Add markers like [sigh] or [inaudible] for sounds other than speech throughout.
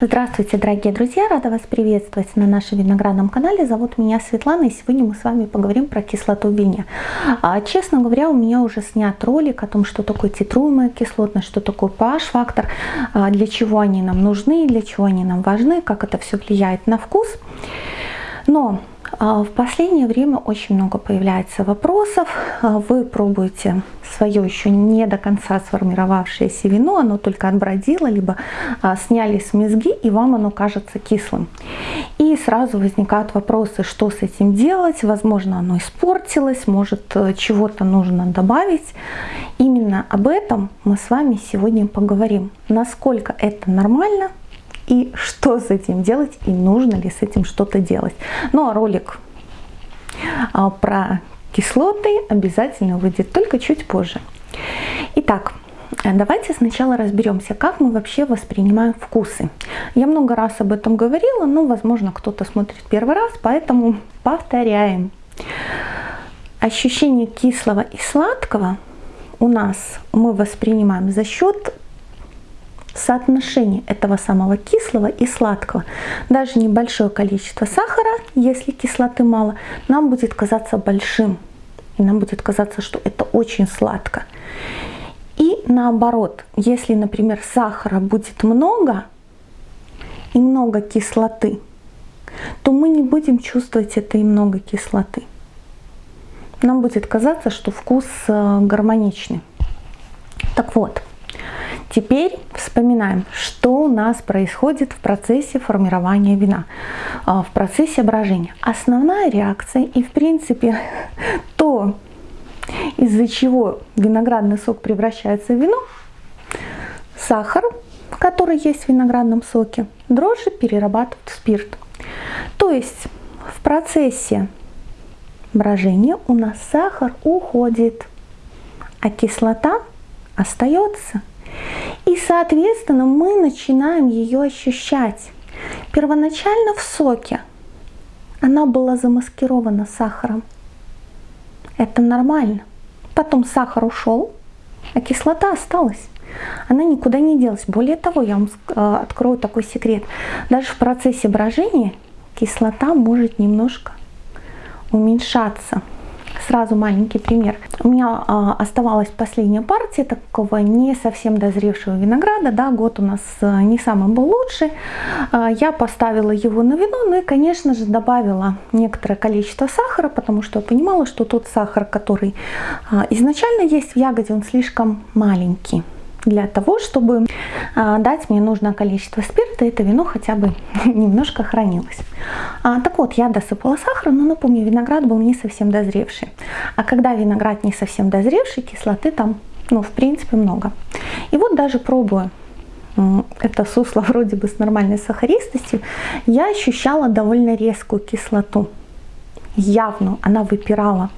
Здравствуйте, дорогие друзья! Рада вас приветствовать на нашем виноградном канале. Зовут меня Светлана, и сегодня мы с вами поговорим про кислоту в вине. А, честно говоря, у меня уже снят ролик о том, что такое титруемая кислотность, что такое pH-фактор, а, для чего они нам нужны, для чего они нам важны, как это все влияет на вкус. Но в последнее время очень много появляется вопросов. А, вы пробуете свое еще не до конца сформировавшееся вино, оно только отбродило, либо а, сняли с мезги, и вам оно кажется кислым. И сразу возникают вопросы, что с этим делать. Возможно, оно испортилось, может, э, чего-то нужно добавить. Именно об этом мы с вами сегодня поговорим. Насколько это нормально, и что с этим делать, и нужно ли с этим что-то делать. Ну а ролик а, про кислоты обязательно выйдет только чуть позже. Итак, Давайте сначала разберемся, как мы вообще воспринимаем вкусы. Я много раз об этом говорила, но, возможно, кто-то смотрит первый раз, поэтому повторяем. Ощущение кислого и сладкого у нас мы воспринимаем за счет соотношение этого самого кислого и сладкого. Даже небольшое количество сахара, если кислоты мало, нам будет казаться большим. И нам будет казаться, что это очень сладко. И наоборот, если, например, сахара будет много и много кислоты, то мы не будем чувствовать этой много кислоты. Нам будет казаться, что вкус э, гармоничный. Так вот, Теперь вспоминаем, что у нас происходит в процессе формирования вина, а, в процессе брожения. Основная реакция и в принципе [laughs] то, из-за чего виноградный сок превращается в вино, сахар, который есть в виноградном соке, дрожжи перерабатывают в спирт. То есть в процессе брожения у нас сахар уходит, а кислота остается. И, соответственно, мы начинаем ее ощущать. Первоначально в соке она была замаскирована сахаром. Это нормально. Потом сахар ушел, а кислота осталась. Она никуда не делась. Более того, я вам э, открою такой секрет. Даже в процессе брожения кислота может немножко уменьшаться. Сразу маленький пример. У меня а, оставалась последняя партия такого не совсем дозревшего винограда. Да, год у нас а, не самый был лучший. А, я поставила его на вино, ну и, конечно же, добавила некоторое количество сахара, потому что я понимала, что тот сахар, который а, изначально есть в ягоде, он слишком маленький для того, чтобы а, дать мне нужное количество спирта, это вино хотя бы [laughs] немножко хранилось. А, так вот, я досыпала сахара, но напомню, виноград был не совсем дозревший. А когда виноград не совсем дозревший, кислоты там, ну, в принципе, много. И вот даже пробуя это сусло [laughs] вроде бы с нормальной сахаристостью, я ощущала довольно резкую кислоту. Явно она выпирала.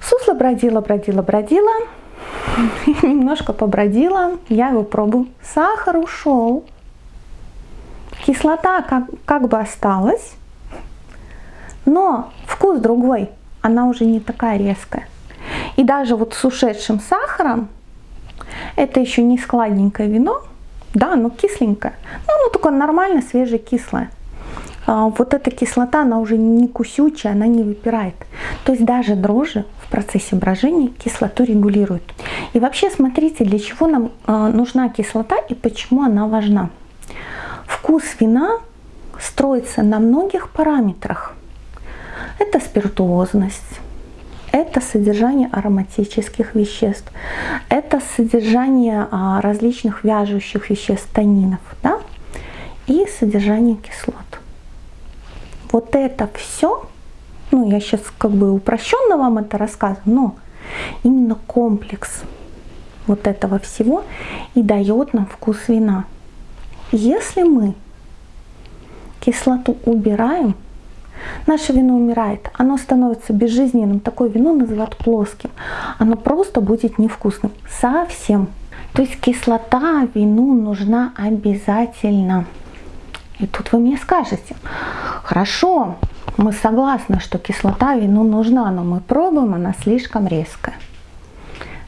Сусло бродило, бродило, бродило. [laughs] Немножко побродила, я его пробую. Сахар ушел. Кислота как, как бы осталась, но вкус другой, она уже не такая резкая. И даже вот с ушедшим сахаром, это еще не складненькое вино, да, но кисленькое, ну, оно такое нормально свежее кислое. А, вот эта кислота, она уже не кусючая, она не выпирает. То есть даже дрожжи в процессе брожения кислоту регулируют. И вообще смотрите, для чего нам а, нужна кислота и почему она важна. Вкус вина строится на многих параметрах. Это спиртуозность, это содержание ароматических веществ, это содержание а, различных вяжущих веществ, танинов, да? и содержание кислот. Вот это все, ну я сейчас как бы упрощенно вам это рассказываю, но именно комплекс вот этого всего и дает нам вкус вина. Если мы кислоту убираем, наше вино умирает, оно становится безжизненным, такое вино называют плоским, оно просто будет невкусным, совсем. То есть кислота вину нужна обязательно. И тут вы мне скажете, хорошо, мы согласны, что кислота вину нужна, но мы пробуем, она слишком резкая.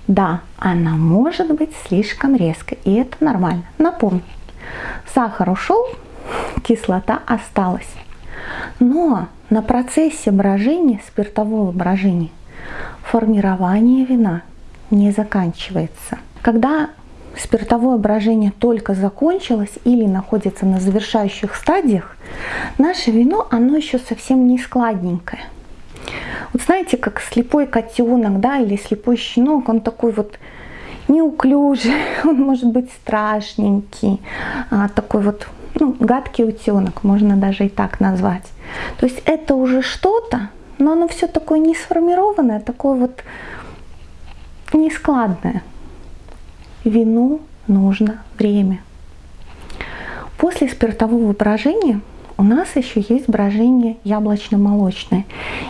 Да, она может быть слишком резкой, и это нормально. Напомню, Сахар ушел, кислота осталась. Но на процессе брожения, спиртового брожения, формирование вина не заканчивается. Когда спиртовое брожение только закончилось или находится на завершающих стадиях, наше вино, оно еще совсем не складненькое. Вот знаете, как слепой котенок, да, или слепой щенок, он такой вот неуклюжий, [laughs] он может быть страшненький, а, такой вот ну, гадкий утенок, можно даже и так назвать. То есть это уже что-то, но оно все такое не сформированное, такое вот нескладное. Вину нужно время. После спиртового брожения у нас еще есть брожение яблочно-молочное.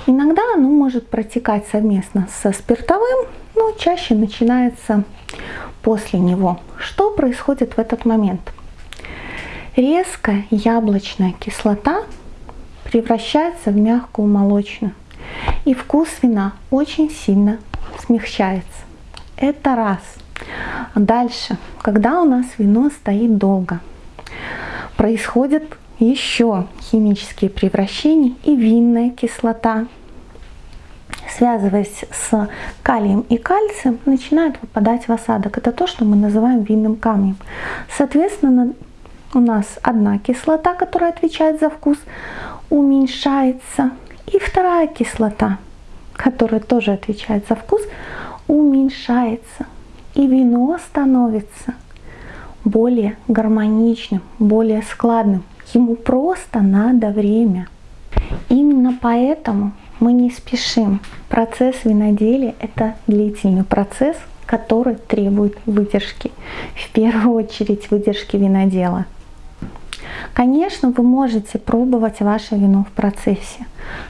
Иногда оно может протекать совместно со спиртовым, но чаще начинается после него. Что происходит в этот момент? Резкая яблочная кислота превращается в мягкую молочную. И вкус вина очень сильно смягчается. Это раз. Дальше, когда у нас вино стоит долго, происходят еще химические превращения и винная кислота, связываясь с калием и кальцием, начинает выпадать в осадок. Это то, что мы называем винным камнем. Соответственно, у нас одна кислота, которая отвечает за вкус, уменьшается. И вторая кислота, которая тоже отвечает за вкус, уменьшается. И вино становится более гармоничным, более складным. Ему просто надо время. Именно поэтому мы не спешим. Процесс виноделия – это длительный процесс, который требует выдержки. В первую очередь выдержки винодела. Конечно, вы можете пробовать ваше вино в процессе,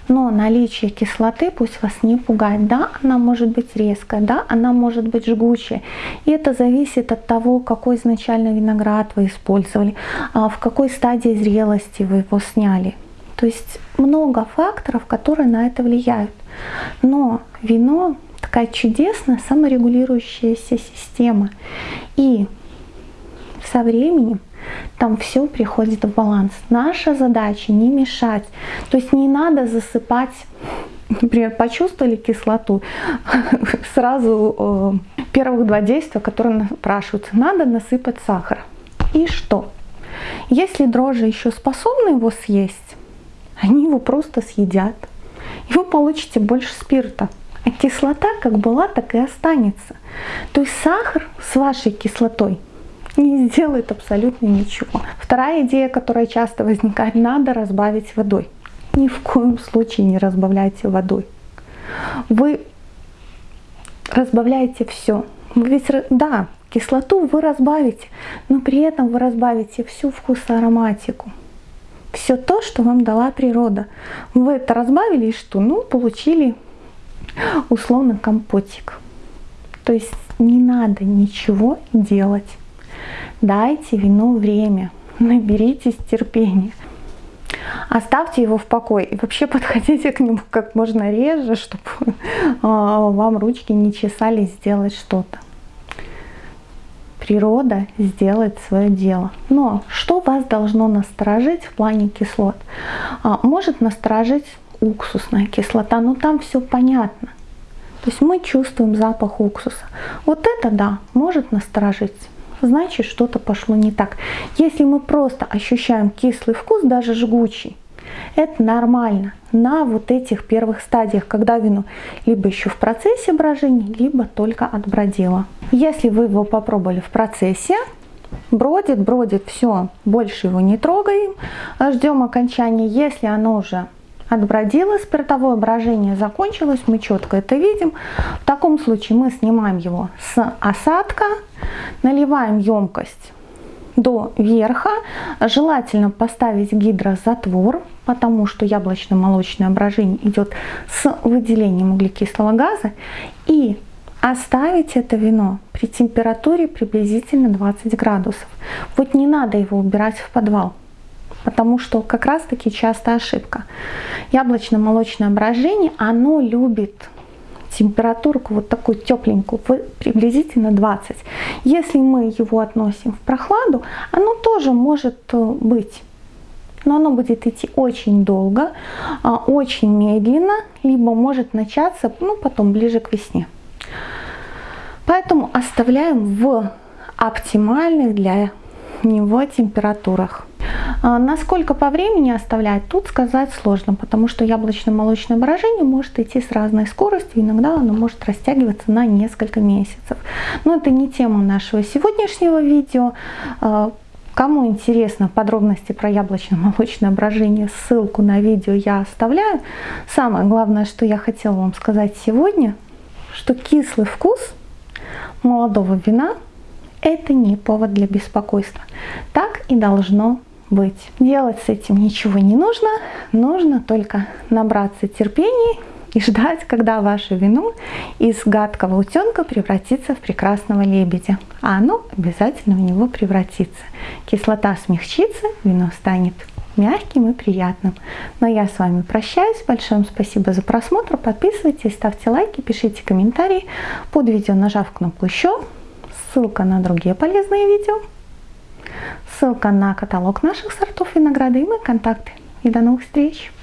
но наличие кислоты пусть вас не пугает. Да, она может быть резкая, да, она может быть жгучая. И это зависит от того, какой изначально виноград вы использовали, а в какой стадии зрелости вы его сняли. То есть много факторов, которые на это влияют. Но вино такая чудесная саморегулирующаяся система. И со временем там все приходит в баланс. Наша задача не мешать. То есть не надо засыпать, например, почувствовали кислоту, [laughs] сразу э, первых два действия, которые спрашиваются, надо насыпать сахар. И что? Если дрожжи еще способны его съесть, они его просто съедят. И вы получите больше спирта. А кислота как была, так и останется. То есть сахар с вашей кислотой не сделает абсолютно ничего. Вторая идея, которая часто возникает, надо разбавить водой. Ни в коем случае не разбавляйте водой. Вы разбавляете все. Вы ведь, да, кислоту вы разбавите, но при этом вы разбавите всю вкусоароматику. Все то, что вам дала природа. Вы это разбавили и что? Ну, получили условно компотик. То есть не надо ничего делать. Дайте вину время, наберитесь терпения. Оставьте его в покое и вообще подходите к нему как можно реже, чтобы а, вам ручки не чесали сделать что-то. Природа сделает свое дело. Но что вас должно насторожить в плане кислот? А, может насторожить уксусная кислота, но там все понятно. То есть мы чувствуем запах уксуса. Вот это да, может насторожить значит что-то пошло не так. Если мы просто ощущаем кислый вкус, даже жгучий, это нормально на вот этих первых стадиях, когда вино либо еще в процессе брожения, либо только отбродило. Если вы его попробовали в процессе, бродит, бродит, все, больше его не трогаем, ждем окончания. Если оно уже отбродило, спиртовое брожение закончилось, мы четко это видим. В таком случае мы снимаем его с осадка, наливаем емкость до верха. Желательно поставить гидрозатвор, потому что яблочно-молочное брожение идет с выделением углекислого газа. И оставить это вино при температуре приблизительно 20 градусов. Вот не надо его убирать в подвал потому что как раз таки часто ошибка. Яблочно-молочное брожение, оно любит температурку вот такую тепленькую, приблизительно 20. Если мы его относим в прохладу, оно тоже может э, быть. Но оно будет идти очень долго, а, очень медленно, либо может начаться ну, потом ближе к весне. Поэтому оставляем в оптимальных для него температурах. А насколько по времени оставлять, тут сказать сложно, потому что яблочно-молочное брожение может идти с разной скоростью, иногда оно может растягиваться на несколько месяцев. Но это не тема нашего сегодняшнего видео. А, кому интересно подробности про яблочно-молочное брожение, ссылку на видео я оставляю. Самое главное, что я хотела вам сказать сегодня, что кислый вкус молодого вина – это не повод для беспокойства. Так и должно быть. Делать с этим ничего не нужно, нужно только набраться терпения и ждать, когда ваше вино из гадкого утенка превратится в прекрасного лебедя. А оно обязательно в него превратится. Кислота смягчится, вино станет мягким и приятным. Но я с вами прощаюсь. Большое спасибо за просмотр. Подписывайтесь, ставьте лайки, пишите комментарии. Под видео нажав кнопку еще. Ссылка на другие полезные видео. Ссылка на каталог наших сортов винограда и мои контакты. И до новых встреч!